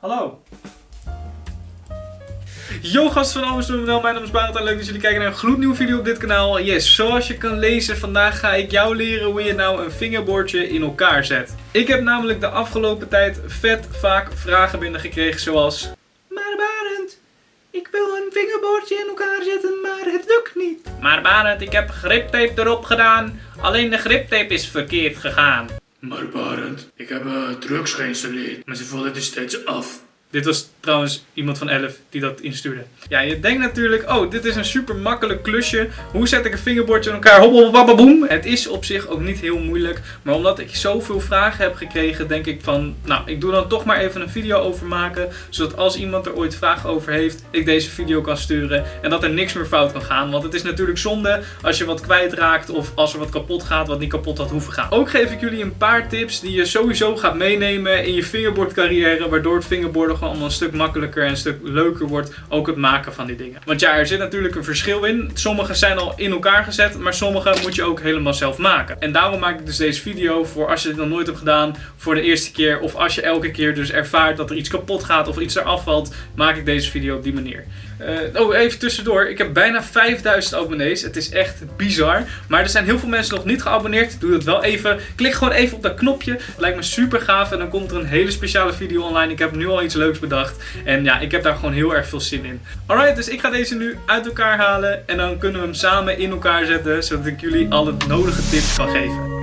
Hallo. Yo gasten van Amsterdam, mijn naam is Barend en leuk dat jullie kijken naar een gloednieuwe video op dit kanaal. Yes, zoals je kan lezen, vandaag ga ik jou leren hoe je nou een fingerboardje in elkaar zet. Ik heb namelijk de afgelopen tijd vet vaak vragen binnengekregen zoals... Maar Barend, ik wil een fingerboardje in elkaar zetten, maar het lukt niet. Maar Barend, ik heb griptape erop gedaan, alleen de griptape is verkeerd gegaan. Maar Barend, ik heb uh, drugs geïnstalleerd, maar ze vallen er steeds af. Dit was trouwens iemand van 11 die dat instuurde. Ja, je denkt natuurlijk, oh, dit is een super makkelijk klusje. Hoe zet ik een fingerboardje in elkaar? Hobbel, Het is op zich ook niet heel moeilijk. Maar omdat ik zoveel vragen heb gekregen, denk ik van, nou, ik doe dan toch maar even een video over maken. Zodat als iemand er ooit vragen over heeft, ik deze video kan sturen. En dat er niks meer fout kan gaan. Want het is natuurlijk zonde als je wat kwijtraakt of als er wat kapot gaat wat niet kapot had hoeven gaan. Ook geef ik jullie een paar tips die je sowieso gaat meenemen in je fingerboard carrière. Waardoor het fingerboarden gewoon allemaal een stuk makkelijker en een stuk leuker wordt. Ook het maken van die dingen. Want ja, er zit natuurlijk een verschil in. Sommige zijn al in elkaar gezet, maar sommige moet je ook helemaal zelf maken. En daarom maak ik dus deze video voor als je dit nog nooit hebt gedaan voor de eerste keer. Of als je elke keer dus ervaart dat er iets kapot gaat of iets eraf valt, maak ik deze video op die manier. Uh, oh, even tussendoor. Ik heb bijna 5000 abonnees. Het is echt bizar. Maar er zijn heel veel mensen nog niet geabonneerd. Doe dat wel even. Klik gewoon even op dat knopje. Lijkt me super gaaf. En dan komt er een hele speciale video online. Ik heb nu al iets leuks bedacht. En ja, ik heb daar gewoon heel erg veel zin in. Alright, dus ik ga deze nu uit elkaar halen. En dan kunnen we hem samen in elkaar zetten. Zodat ik jullie alle nodige tips kan geven.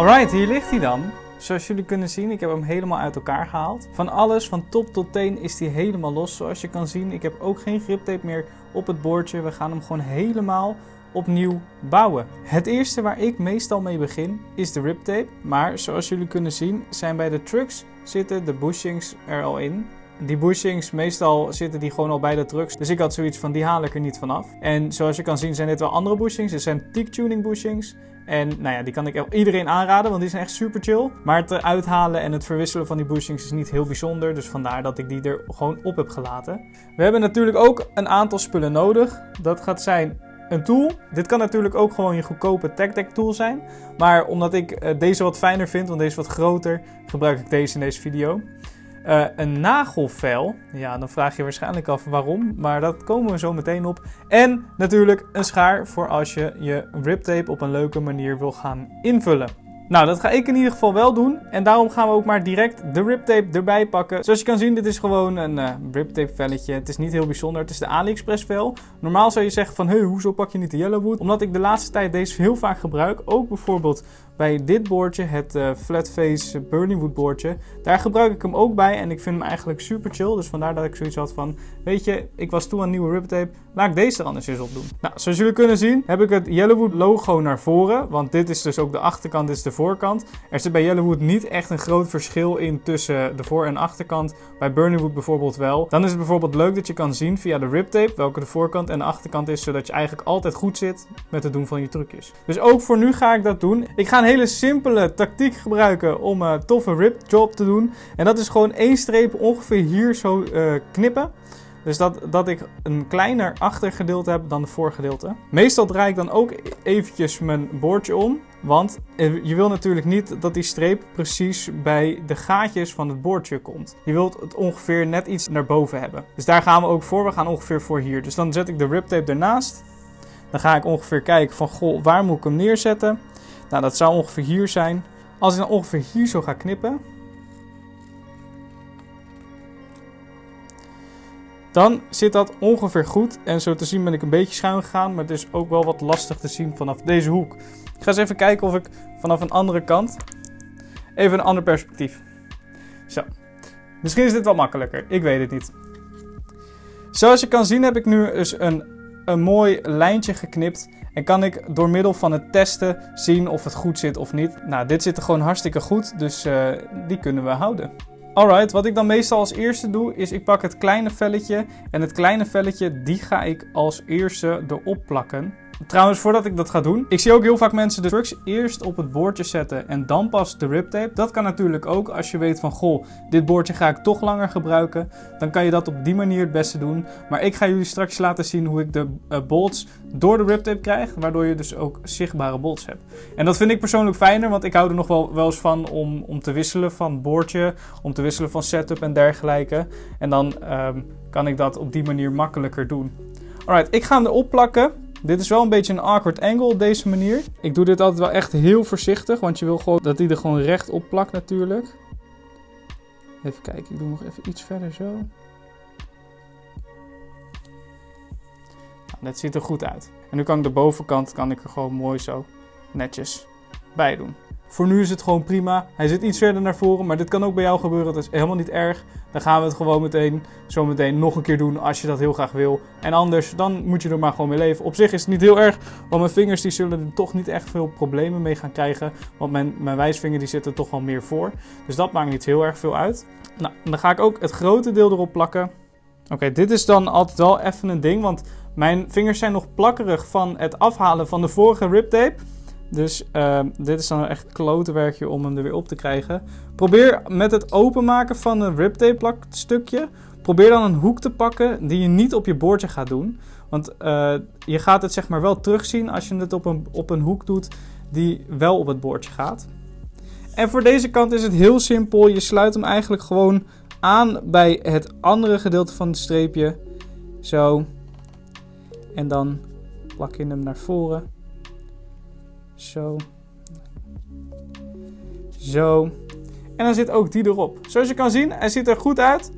Alright, hier ligt hij dan. Zoals jullie kunnen zien, ik heb hem helemaal uit elkaar gehaald. Van alles, van top tot teen, is hij helemaal los. Zoals je kan zien, ik heb ook geen griptape meer op het boordje. We gaan hem gewoon helemaal opnieuw bouwen. Het eerste waar ik meestal mee begin is de riptape. Maar zoals jullie kunnen zien, zijn bij de trucks zitten de bushings er al in. Die bushings, meestal zitten die gewoon al bij de trucks. Dus ik had zoiets van, die haal ik er niet vanaf. En zoals je kan zien zijn dit wel andere bushings. Dit zijn teak tuning bushings. En nou ja, die kan ik iedereen aanraden, want die zijn echt super chill. Maar het eruit halen en het verwisselen van die bushings is niet heel bijzonder. Dus vandaar dat ik die er gewoon op heb gelaten. We hebben natuurlijk ook een aantal spullen nodig. Dat gaat zijn een tool. Dit kan natuurlijk ook gewoon je goedkope deck tool zijn. Maar omdat ik eh, deze wat fijner vind, want deze is wat groter, gebruik ik deze in deze video. Uh, een nagelvel. Ja, dan vraag je waarschijnlijk af waarom, maar dat komen we zo meteen op. En natuurlijk een schaar voor als je je riptape op een leuke manier wil gaan invullen. Nou, dat ga ik in ieder geval wel doen. En daarom gaan we ook maar direct de riptape erbij pakken. Zoals je kan zien, dit is gewoon een uh, riptape velletje. Het is niet heel bijzonder. Het is de AliExpress vel. Normaal zou je zeggen van, hé, hoezo pak je niet de Yellowwood? Omdat ik de laatste tijd deze heel vaak gebruik. Ook bijvoorbeeld bij dit boordje, het uh, Flatface Burning Wood boordje. Daar gebruik ik hem ook bij en ik vind hem eigenlijk super chill. Dus vandaar dat ik zoiets had van, weet je, ik was toe aan nieuwe riptape. Laat ik deze er anders eens op doen. Nou, zoals jullie kunnen zien heb ik het Yellowwood logo naar voren. Want dit is dus ook de achterkant, is de voorkant. Er zit bij Yellowwood niet echt een groot verschil in tussen de voor- en achterkant. Bij Burningwood bijvoorbeeld wel. Dan is het bijvoorbeeld leuk dat je kan zien via de riptape welke de voorkant en de achterkant is. Zodat je eigenlijk altijd goed zit met het doen van je trucjes. Dus ook voor nu ga ik dat doen. Ik ga een hele simpele tactiek gebruiken om een toffe rip job te doen. En dat is gewoon één streep ongeveer hier zo uh, knippen. Dus dat, dat ik een kleiner achtergedeelte heb dan de voorgedeelte. Meestal draai ik dan ook eventjes mijn boordje om. Want je wil natuurlijk niet dat die streep precies bij de gaatjes van het boordje komt. Je wilt het ongeveer net iets naar boven hebben. Dus daar gaan we ook voor. We gaan ongeveer voor hier. Dus dan zet ik de riptape ernaast. Dan ga ik ongeveer kijken van, goh, waar moet ik hem neerzetten? Nou, dat zou ongeveer hier zijn. Als ik dan ongeveer hier zo ga knippen, dan zit dat ongeveer goed. En zo te zien ben ik een beetje schuin gegaan, maar het is ook wel wat lastig te zien vanaf deze hoek. Ik ga eens even kijken of ik vanaf een andere kant, even een ander perspectief. Zo, misschien is dit wel makkelijker, ik weet het niet. Zoals je kan zien heb ik nu dus een, een mooi lijntje geknipt. En kan ik door middel van het testen zien of het goed zit of niet. Nou, dit zit er gewoon hartstikke goed, dus uh, die kunnen we houden. Alright, wat ik dan meestal als eerste doe, is ik pak het kleine velletje. En het kleine velletje, die ga ik als eerste erop plakken. Trouwens, voordat ik dat ga doen, ik zie ook heel vaak mensen de trucks eerst op het boordje zetten en dan pas de riptape. Dat kan natuurlijk ook als je weet van, goh, dit boordje ga ik toch langer gebruiken. Dan kan je dat op die manier het beste doen. Maar ik ga jullie straks laten zien hoe ik de uh, bolts door de riptape krijg, waardoor je dus ook zichtbare bolts hebt. En dat vind ik persoonlijk fijner, want ik hou er nog wel, wel eens van om, om te wisselen van boordje, om te wisselen van setup en dergelijke. En dan um, kan ik dat op die manier makkelijker doen. Alright, ik ga hem erop plakken. Dit is wel een beetje een awkward angle op deze manier. Ik doe dit altijd wel echt heel voorzichtig, want je wil gewoon dat hij er gewoon recht op plakt natuurlijk. Even kijken, ik doe nog even iets verder zo. Nou, dat ziet er goed uit. En nu kan ik de bovenkant kan ik er gewoon mooi zo netjes bij doen. Voor nu is het gewoon prima. Hij zit iets verder naar voren, maar dit kan ook bij jou gebeuren. Dat is helemaal niet erg. Dan gaan we het gewoon meteen, zo meteen nog een keer doen als je dat heel graag wil. En anders, dan moet je er maar gewoon mee leven. Op zich is het niet heel erg, want mijn vingers die zullen er toch niet echt veel problemen mee gaan krijgen. Want mijn, mijn wijsvinger die zit er toch wel meer voor. Dus dat maakt niet heel erg veel uit. Nou, dan ga ik ook het grote deel erop plakken. Oké, dit is dan altijd wel even een ding, want mijn vingers zijn nog plakkerig van het afhalen van de vorige riptape. Dus uh, dit is dan echt klote werkje om hem er weer op te krijgen. Probeer met het openmaken van een riptape plakstukje, probeer dan een hoek te pakken die je niet op je boordje gaat doen. Want uh, je gaat het zeg maar wel terugzien als je het op een, op een hoek doet die wel op het boordje gaat. En voor deze kant is het heel simpel. Je sluit hem eigenlijk gewoon aan bij het andere gedeelte van het streepje. Zo. En dan plak je hem naar voren. Zo. Zo. En dan zit ook die erop. Zoals je kan zien, hij ziet er goed uit.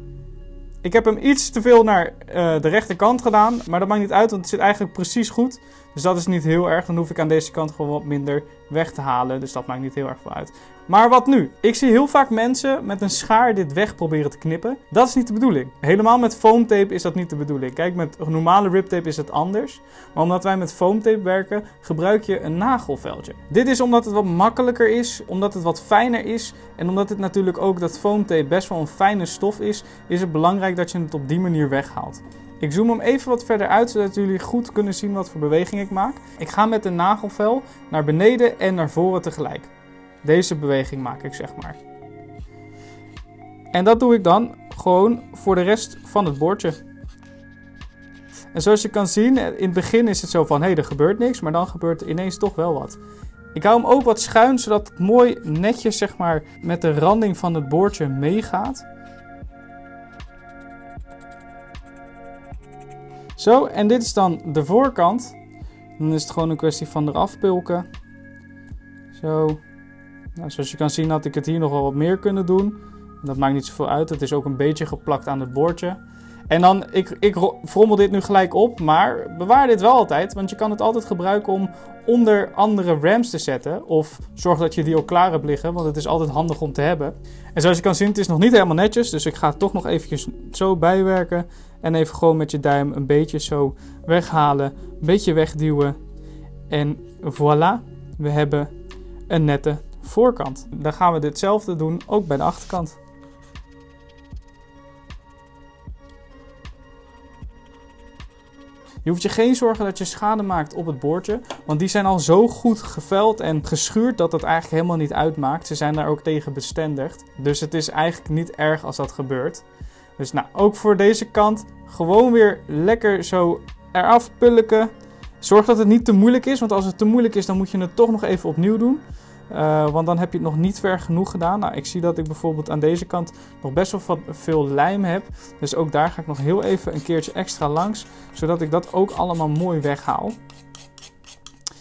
Ik heb hem iets te veel naar uh, de rechterkant gedaan. Maar dat maakt niet uit, want het zit eigenlijk precies goed. Dus dat is niet heel erg. Dan hoef ik aan deze kant gewoon wat minder weg te halen. Dus dat maakt niet heel erg veel uit. Maar wat nu? Ik zie heel vaak mensen met een schaar dit weg proberen te knippen. Dat is niet de bedoeling. Helemaal met foamtape is dat niet de bedoeling. Kijk, met normale riptape is het anders. Maar omdat wij met foamtape werken, gebruik je een nagelveldje. Dit is omdat het wat makkelijker is, omdat het wat fijner is. En omdat het natuurlijk ook dat foamtape best wel een fijne stof is, is het belangrijk dat je het op die manier weghaalt. Ik zoom hem even wat verder uit, zodat jullie goed kunnen zien wat voor beweging ik maak. Ik ga met de nagelvel naar beneden en naar voren tegelijk. Deze beweging maak ik, zeg maar. En dat doe ik dan gewoon voor de rest van het bordje. En zoals je kan zien, in het begin is het zo van, hé, hey, er gebeurt niks. Maar dan gebeurt er ineens toch wel wat. Ik hou hem ook wat schuin, zodat het mooi netjes, zeg maar, met de randing van het boordje meegaat. Zo, en dit is dan de voorkant. Dan is het gewoon een kwestie van eraf pulken. Zo. Nou, zoals je kan zien had ik het hier nog wel wat meer kunnen doen. Dat maakt niet zoveel uit. Het is ook een beetje geplakt aan het boordje. En dan, ik, ik frommel dit nu gelijk op, maar bewaar dit wel altijd. Want je kan het altijd gebruiken om onder andere rams te zetten. Of zorg dat je die ook klaar hebt liggen, want het is altijd handig om te hebben. En zoals je kan zien, het is nog niet helemaal netjes. Dus ik ga het toch nog eventjes zo bijwerken. En even gewoon met je duim een beetje zo weghalen. Een beetje wegduwen. En voilà, we hebben een nette voorkant. Dan gaan we ditzelfde doen, ook bij de achterkant. Je hoeft je geen zorgen dat je schade maakt op het boordje. Want die zijn al zo goed geveld en geschuurd dat het eigenlijk helemaal niet uitmaakt. Ze zijn daar ook tegen bestendigd. Dus het is eigenlijk niet erg als dat gebeurt. Dus nou, ook voor deze kant gewoon weer lekker zo eraf pulken. Zorg dat het niet te moeilijk is, want als het te moeilijk is, dan moet je het toch nog even opnieuw doen. Uh, want dan heb je het nog niet ver genoeg gedaan. Nou, ik zie dat ik bijvoorbeeld aan deze kant nog best wel veel lijm heb. Dus ook daar ga ik nog heel even een keertje extra langs. Zodat ik dat ook allemaal mooi weghaal.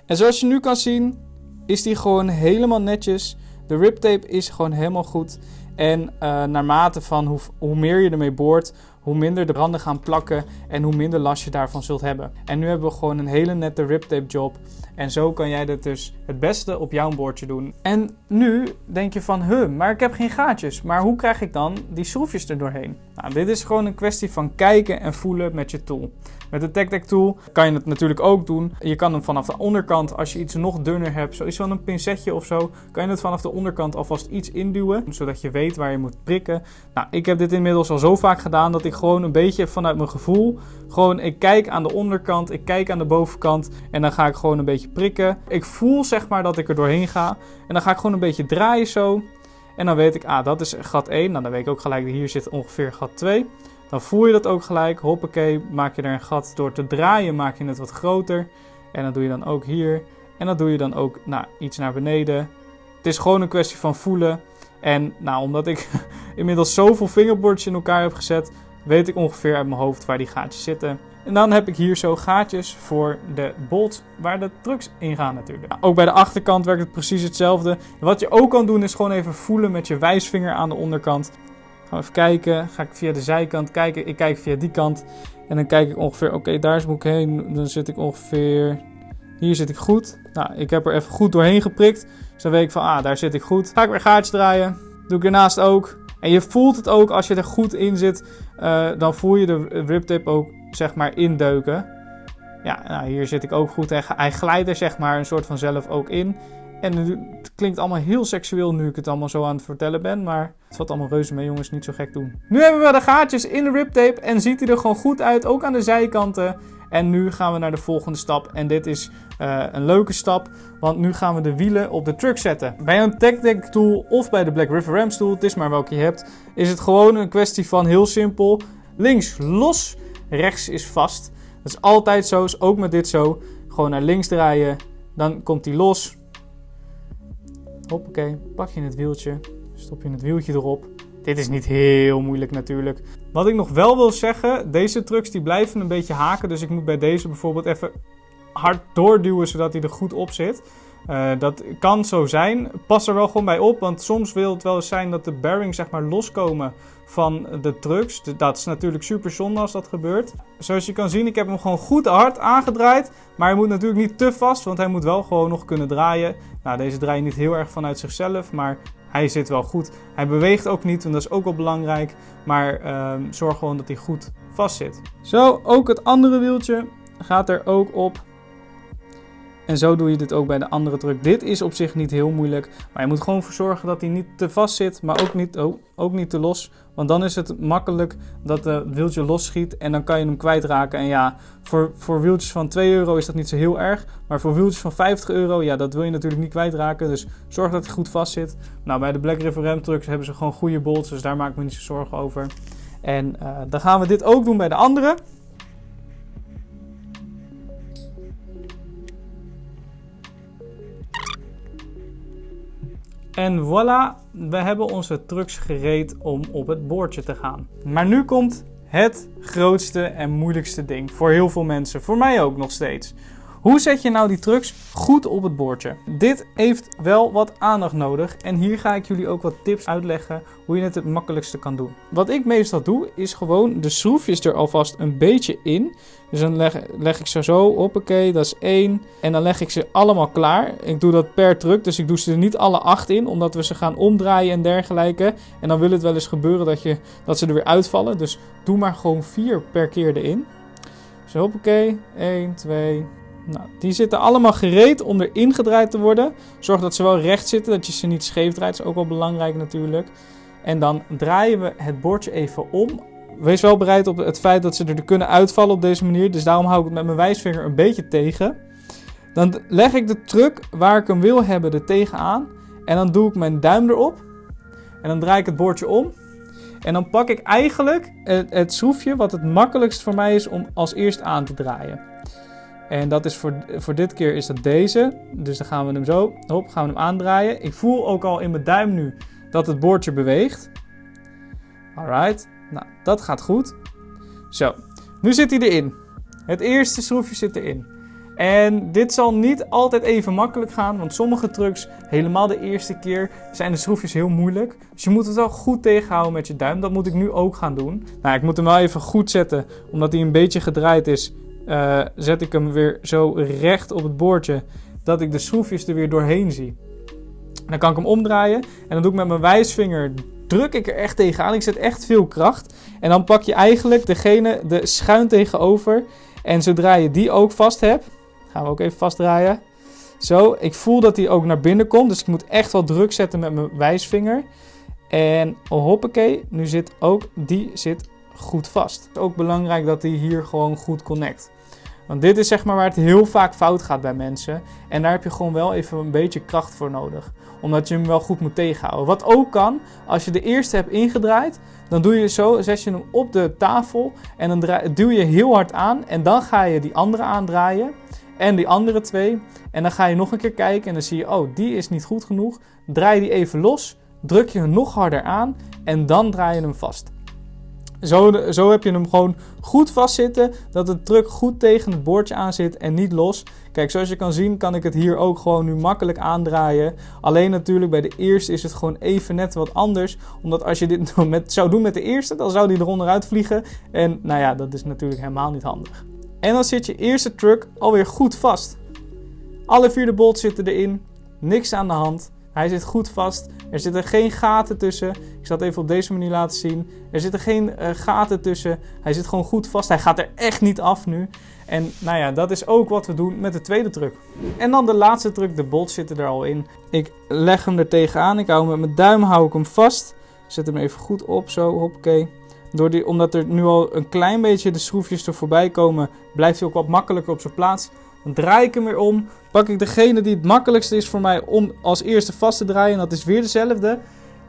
En zoals je nu kan zien, is die gewoon helemaal netjes. De riptape is gewoon helemaal goed. En uh, naarmate van hoe, hoe meer je ermee boort, hoe minder de randen gaan plakken en hoe minder last je daarvan zult hebben. En nu hebben we gewoon een hele nette riptape job. En zo kan jij dit dus het beste op jouw boordje doen. En nu denk je van, huh, maar ik heb geen gaatjes. Maar hoe krijg ik dan die schroefjes er doorheen? Nou, dit is gewoon een kwestie van kijken en voelen met je tool. Met de TacTac tool kan je het natuurlijk ook doen. Je kan hem vanaf de onderkant, als je iets nog dunner hebt, zoals van een pincetje of zo, kan je het vanaf de onderkant alvast iets induwen, zodat je weet waar je moet prikken. Nou, ik heb dit inmiddels al zo vaak gedaan dat ik gewoon een beetje vanuit mijn gevoel. Gewoon, ik kijk aan de onderkant, ik kijk aan de bovenkant en dan ga ik gewoon een beetje prikken. Ik voel zeg maar dat ik er doorheen ga. En dan ga ik gewoon een beetje draaien zo. En dan weet ik, ah, dat is gat 1. Nou, dan weet ik ook gelijk, hier zit ongeveer gat 2. Dan voel je dat ook gelijk. Hoppakee, maak je er een gat door te draaien, maak je het wat groter. En dat doe je dan ook hier. En dat doe je dan ook nou, iets naar beneden. Het is gewoon een kwestie van voelen. En nou, omdat ik inmiddels zoveel fingerboards in elkaar heb gezet, weet ik ongeveer uit mijn hoofd waar die gaatjes zitten. En dan heb ik hier zo gaatjes voor de bolt waar de trucks in gaan natuurlijk. Ook bij de achterkant werkt het precies hetzelfde. Wat je ook kan doen is gewoon even voelen met je wijsvinger aan de onderkant. Gaan we even kijken. Ga ik via de zijkant kijken. Ik kijk via die kant. En dan kijk ik ongeveer, oké, daar moet ik heen. Dan zit ik ongeveer, hier zit ik goed. Nou, ik heb er even goed doorheen geprikt. Dus dan weet ik van, ah, daar zit ik goed. Ga ik weer gaatjes draaien. Doe ik ernaast ook. En je voelt het ook als je er goed in zit. Uh, dan voel je de riptip ook, zeg maar, indeuken. Ja, nou, hier zit ik ook goed. Hij glijdt er, zeg maar, een soort van zelf ook in. En het klinkt allemaal heel seksueel nu ik het allemaal zo aan het vertellen ben. Maar het valt allemaal reuze mee, jongens. Niet zo gek doen. Nu hebben we de gaatjes in de riptape. En ziet hij er gewoon goed uit. Ook aan de zijkanten. En nu gaan we naar de volgende stap. En dit is uh, een leuke stap. Want nu gaan we de wielen op de truck zetten. Bij een Tech Deck tool of bij de Black River Ram tool. Het is maar welke je hebt. Is het gewoon een kwestie van heel simpel. Links los. Rechts is vast. Dat is altijd zo. Is ook met dit zo. Gewoon naar links draaien. Dan komt hij los. Hoppakee, pak je het wieltje, stop je het wieltje erop. Dit is niet heel moeilijk natuurlijk. Wat ik nog wel wil zeggen, deze trucks die blijven een beetje haken. Dus ik moet bij deze bijvoorbeeld even hard doorduwen zodat hij er goed op zit. Uh, dat kan zo zijn. Pas er wel gewoon bij op, want soms wil het wel eens zijn dat de bearings zeg maar loskomen van de trucks. Dat is natuurlijk super zonde als dat gebeurt. Zoals je kan zien, ik heb hem gewoon goed hard aangedraaid. Maar hij moet natuurlijk niet te vast, want hij moet wel gewoon nog kunnen draaien. Nou, deze draait niet heel erg vanuit zichzelf, maar hij zit wel goed. Hij beweegt ook niet, en dat is ook wel belangrijk. Maar uh, zorg gewoon dat hij goed vast zit. Zo, ook het andere wieltje gaat er ook op. En zo doe je dit ook bij de andere truck. Dit is op zich niet heel moeilijk. Maar je moet gewoon voor zorgen dat hij niet te vast zit. Maar ook niet, oh, ook niet te los. Want dan is het makkelijk dat het wieltje los schiet. En dan kan je hem kwijtraken. En ja, voor, voor wieltjes van 2 euro is dat niet zo heel erg. Maar voor wieltjes van 50 euro, ja, dat wil je natuurlijk niet kwijtraken. Dus zorg dat hij goed vast zit. Nou, bij de Black River Ram trucks hebben ze gewoon goede bolts. Dus daar maak ik me niet zo zorgen over. En uh, dan gaan we dit ook doen bij de andere. En voilà, we hebben onze trucks gereed om op het boordje te gaan. Maar nu komt het grootste en moeilijkste ding voor heel veel mensen. Voor mij ook nog steeds. Hoe zet je nou die trucks goed op het bordje? Dit heeft wel wat aandacht nodig en hier ga ik jullie ook wat tips uitleggen hoe je het het makkelijkste kan doen. Wat ik meestal doe is gewoon de schroefjes er alvast een beetje in. Dus dan leg, ik ze zo, oké, dat is één. En dan leg ik ze allemaal klaar. Ik doe dat per truck, dus ik doe ze er niet alle acht in, omdat we ze gaan omdraaien en dergelijke. En dan wil het wel eens gebeuren dat, je, dat ze er weer uitvallen. Dus doe maar gewoon vier per keer erin. Zo, hoppakee. 1, 2, nou, die zitten allemaal gereed om erin gedraaid te worden. Zorg dat ze wel recht zitten, dat je ze niet scheef draait. Is ook wel belangrijk natuurlijk. En dan draaien we het bordje even om. Wees wel bereid op het feit dat ze er kunnen uitvallen op deze manier. Dus daarom hou ik het met mijn wijsvinger een beetje tegen. Dan leg ik de truck waar ik hem wil hebben er tegenaan. En dan doe ik mijn duim erop. En dan draai ik het bordje om. En dan pak ik eigenlijk het, het schroefje wat het makkelijkst voor mij is om als eerst aan te draaien. En dat is voor, voor dit keer is dat deze. Dus dan gaan we hem zo, hop, gaan we hem aandraaien. Ik voel ook al in mijn duim nu dat het boordje beweegt. Alright, nou dat gaat goed. Zo, nu zit hij erin. Het eerste schroefje zit erin. En dit zal niet altijd even makkelijk gaan, want sommige trucks, helemaal de eerste keer, zijn de schroefjes heel moeilijk. Dus je moet het wel goed tegenhouden met je duim. Dat moet ik nu ook gaan doen. Nou, ik moet hem wel even goed zetten, omdat hij een beetje gedraaid is. Uh, zet ik hem weer zo recht op het boordje dat ik de schroefjes er weer doorheen zie. Dan kan ik hem omdraaien en dan doe ik met mijn wijsvinger, druk ik er echt tegenaan. Ik zet echt veel kracht. En dan pak je eigenlijk degene de schuin tegenover. En zodra je die ook vast hebt, gaan we ook even vastdraaien. Zo, ik voel dat die ook naar binnen komt. Dus ik moet echt wel druk zetten met mijn wijsvinger. En hoppakee, nu zit ook die zit goed vast. Ook belangrijk dat hij hier gewoon goed connect. Want dit is zeg maar waar het heel vaak fout gaat bij mensen. En daar heb je gewoon wel even een beetje kracht voor nodig. Omdat je hem wel goed moet tegenhouden. Wat ook kan, als je de eerste hebt ingedraaid, dan doe je zo, zet je hem op de tafel en dan duw je heel hard aan. En dan ga je die andere aandraaien. En die andere twee. En dan ga je nog een keer kijken en dan zie je, oh, die is niet goed genoeg. Draai die even los, druk je hem nog harder aan en dan draai je hem vast. Zo, zo heb je hem gewoon goed vastzitten, dat de truck goed tegen het boordje aan zit en niet los. Kijk, zoals je kan zien kan ik het hier ook gewoon nu makkelijk aandraaien. Alleen natuurlijk bij de eerste is het gewoon even net wat anders. Omdat als je dit met, zou doen met de eerste, dan zou die er onderuit vliegen. En nou ja, dat is natuurlijk helemaal niet handig. En dan zit je eerste truck alweer goed vast. Alle vier de bolts zitten erin, niks aan de hand. Hij zit goed vast. Er zitten geen gaten tussen. Zal het even op deze manier laten zien. Er zitten geen uh, gaten tussen. Hij zit gewoon goed vast. Hij gaat er echt niet af nu. En nou ja, dat is ook wat we doen met de tweede truck. En dan de laatste truck. De bolt zitten er al in. Ik leg hem er tegenaan. Ik hou hem met mijn duim hou ik hem vast. Zet hem even goed op. Zo, hoppakee. Door die, omdat er nu al een klein beetje de schroefjes er voorbij komen, blijft hij ook wat makkelijker op zijn plaats. Dan draai ik hem weer om. Pak ik degene die het makkelijkste is voor mij om als eerste vast te draaien. En dat is weer dezelfde.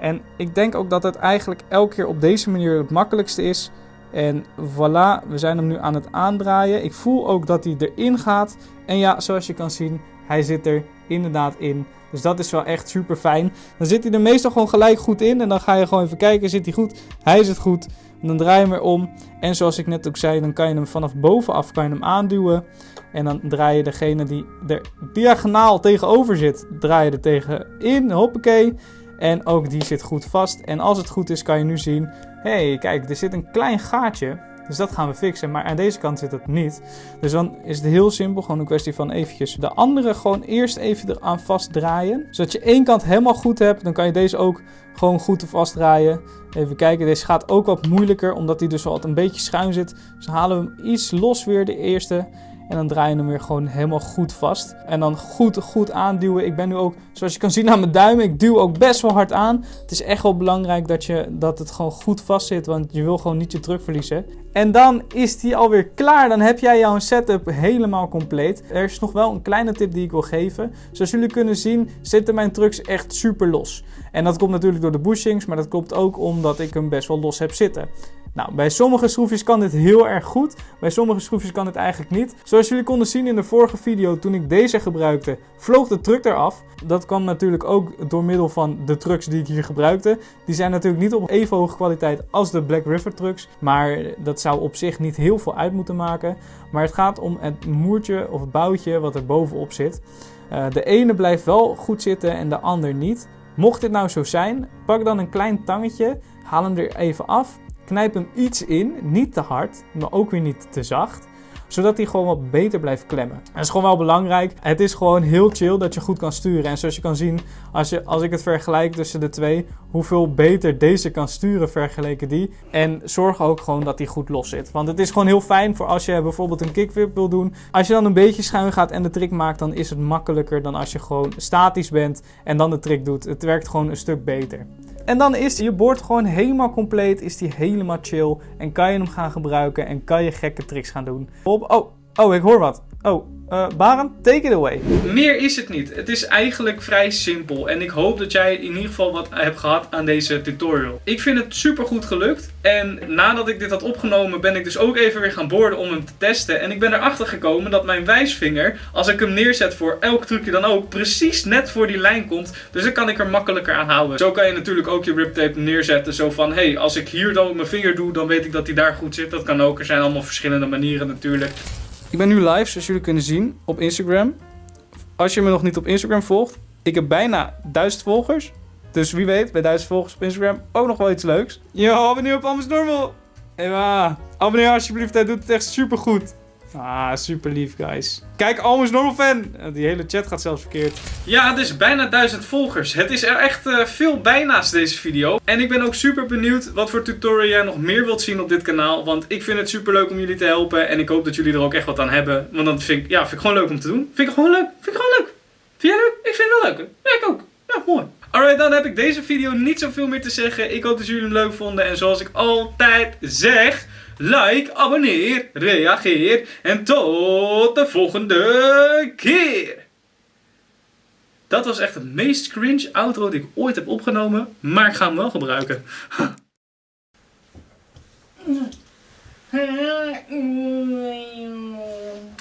En ik denk ook dat het eigenlijk elke keer op deze manier het makkelijkste is. En voilà, we zijn hem nu aan het aandraaien. Ik voel ook dat hij erin gaat. En ja, zoals je kan zien, hij zit er inderdaad in. Dus dat is wel echt super fijn. Dan zit hij er meestal gewoon gelijk goed in. En dan ga je gewoon even kijken, zit hij goed? Hij zit goed. dan draai je hem weer om. En zoals ik net ook zei, dan kan je hem vanaf bovenaf kan je hem aanduwen. En dan draai je degene die er diagonaal tegenover zit, draai je er tegen in. Hoppakee. En ook die zit goed vast. En als het goed is, kan je nu zien: hey, kijk, er zit een klein gaatje. Dus dat gaan we fixen. Maar aan deze kant zit het niet. Dus dan is het heel simpel. Gewoon een kwestie van eventjes de andere gewoon eerst even eraan vastdraaien. Zodat je één kant helemaal goed hebt. Dan kan je deze ook gewoon goed vastdraaien. Even kijken. Deze gaat ook wat moeilijker. Omdat hij dus wat een beetje schuin zit. Dus halen we hem iets los weer de eerste. En dan draai je hem weer gewoon helemaal goed vast. En dan goed, goed aanduwen. Ik ben nu ook, zoals je kan zien aan mijn duimen, ik duw ook best wel hard aan. Het is echt wel belangrijk dat, je, dat het gewoon goed vast zit, want je wil gewoon niet je druk verliezen. En dan is die alweer klaar. Dan heb jij jouw setup helemaal compleet. Er is nog wel een kleine tip die ik wil geven. Zoals jullie kunnen zien zitten mijn trucks echt super los. En dat komt natuurlijk door de bushings, maar dat komt ook omdat ik hem best wel los heb zitten. Nou, bij sommige schroefjes kan dit heel erg goed. Bij sommige schroefjes kan dit eigenlijk niet. Zoals jullie konden zien in de vorige video toen ik deze gebruikte, vloog de truck eraf. Dat kwam natuurlijk ook door middel van de trucks die ik hier gebruikte. Die zijn natuurlijk niet op even hoge kwaliteit als de Black River trucks. Maar dat zou op zich niet heel veel uit moeten maken. Maar het gaat om het moertje of boutje wat er bovenop zit. Uh, de ene blijft wel goed zitten en de ander niet. Mocht dit nou zo zijn, pak dan een klein tangetje, haal hem er even af Knijp hem iets in, niet te hard, maar ook weer niet te zacht zodat hij gewoon wat beter blijft klemmen. Dat is gewoon wel belangrijk. Het is gewoon heel chill dat je goed kan sturen. En zoals je kan zien, als, je, als ik het vergelijk tussen de twee, hoeveel beter deze kan sturen vergeleken die. En zorg ook gewoon dat hij goed los zit. Want het is gewoon heel fijn voor als je bijvoorbeeld een kickflip wil doen. Als je dan een beetje schuin gaat en de trick maakt, dan is het makkelijker dan als je gewoon statisch bent en dan de trick doet. Het werkt gewoon een stuk beter. En dan is je board gewoon helemaal compleet, is die helemaal chill en kan je hem gaan gebruiken en kan je gekke tricks gaan doen. Oh, oh, ik hoor wat. Oh, uh, Barend, take it away. Meer is het niet. Het is eigenlijk vrij simpel. En ik hoop dat jij in ieder geval wat hebt gehad aan deze tutorial. Ik vind het super goed gelukt. En nadat ik dit had opgenomen ben ik dus ook even weer gaan boorden om hem te testen. En ik ben erachter gekomen dat mijn wijsvinger, als ik hem neerzet voor elk trucje dan ook, precies net voor die lijn komt. Dus dan kan ik er makkelijker aan houden. Zo kan je natuurlijk ook je riptape neerzetten. Zo van, hé, hey, als ik hier dan mijn vinger doe, dan weet ik dat hij daar goed zit. Dat kan ook. Er zijn allemaal verschillende manieren natuurlijk. Ik ben nu live, zoals jullie kunnen zien, op Instagram. Als je me nog niet op Instagram volgt, ik heb bijna 1000 volgers. Dus wie weet, bij 1000 volgers op Instagram ook nog wel iets leuks. Yo, abonneer op Anders Normal. Eva, abonneer alsjeblieft, hij doet het echt super goed. Ah, super lief, guys. Kijk, Almost Normal Fan. Die hele chat gaat zelfs verkeerd. Ja, het is bijna duizend volgers. Het is er echt uh, veel bijna's deze video. En ik ben ook super benieuwd wat voor tutorial jij nog meer wilt zien op dit kanaal. Want ik vind het super leuk om jullie te helpen. En ik hoop dat jullie er ook echt wat aan hebben. Want dat vind ik, ja, vind ik gewoon leuk om te doen. Vind ik gewoon leuk. Vind ik gewoon leuk. Vind jij leuk? Ik vind het wel leuk. Ja, ik ook. Ja, mooi. Alright, dan heb ik deze video niet zoveel meer te zeggen. Ik hoop dat jullie hem leuk vonden. En zoals ik altijd zeg, like, abonneer, reageer. En tot de volgende keer. Dat was echt het meest cringe outro die ik ooit heb opgenomen. Maar ik ga hem wel gebruiken.